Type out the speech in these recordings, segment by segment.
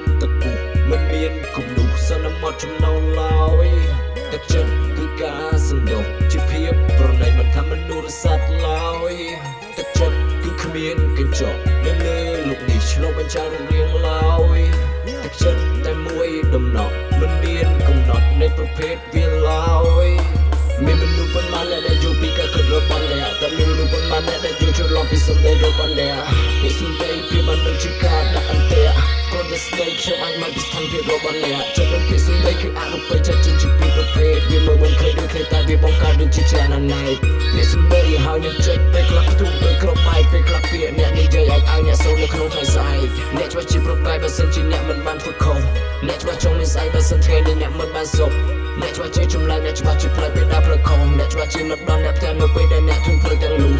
នទឹកពុះមិនមានគំនុះសន្មត់ចំណោលឡើយទឹកចិត្តគឺការសង្យុះជាភាពប្រណីមិនថាមនុស្សសត្វឡើយទឹកចិត្តគឺគ្មានកញ្ចក់នៅលើលោកនេះឆ្លុះបញ្ចាំងរៀងឡើយទឹកចិត្តតែមួយដំណក់មិនមានកំណត់នៃប្រភេទវាឡើយមានមនុស្សប៉ុន្មានដែលយល់ពីការគិតរបស់អ្នកតែមានមនុស្សប៉ុន្មានដែលយល់ច្រឡំពីសម្ដីរបស់អ្នក ស្ដីខ្ញុំអាចមកពីស្ថានភាពរបស់អ្នកចិត្តនឹងពីសម្ដីគឺអនុបិចាត់ជាពីប្រភេទវាមើលមិនឃើញដូចគ្នាតែវាបង្កើតដូចជាច្រើនណែពីសម្ដីហើយនឹងចិត្តពេលខ្លះ អ្នកច្បាស់ជាចម្លែកអ្នកច្បាស់ជាផ្លែពេលដើរផ្លូវខំអ្នកច្បាស់ជានឹកដល់អ្នកផ្ទះនៅពេលដែលអ្នកធុញផ្លូវទាំងនោះ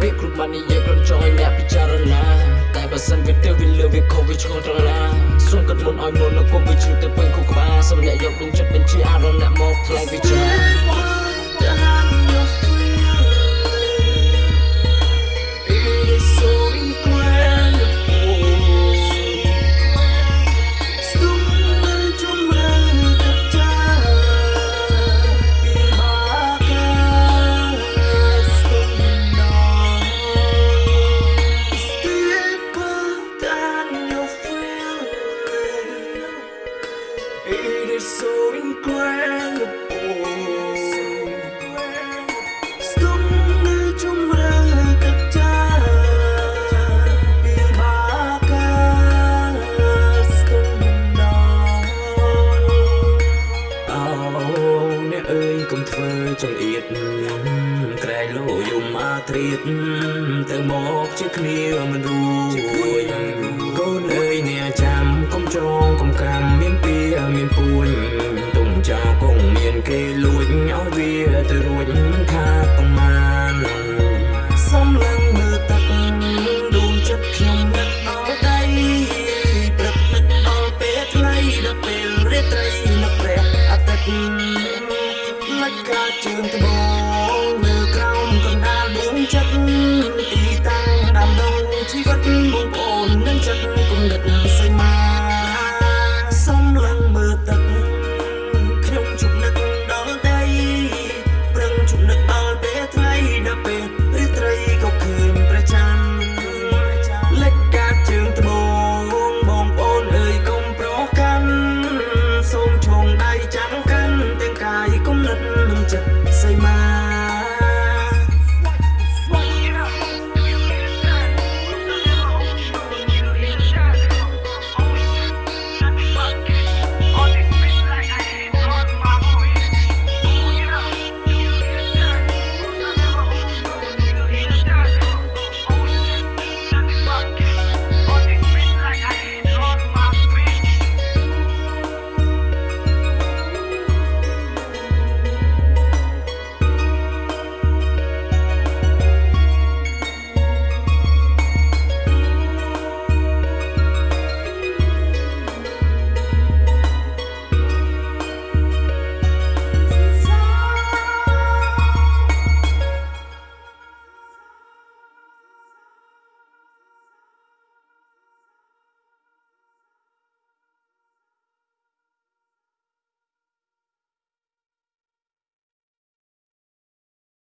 ពាក្យគ្រប់បាននិយាយក្រុមចង់ឲ្យអ្នកពិចារណាតែបើសិនវាទៅវាលើវាខុសវាឆ្កល់ត្រង់ណាសូមកាត់មុនឲ្យមុននៅគុំវាជ្រុះទៅពេញគូក្បាលសូមអ្នកយកដួងចិត្តបញ្ជាអារម្មណ៍អ្នកមកថ្លៃវិចារ ត្រៀតទៅមកជាគ្នាមិនរួ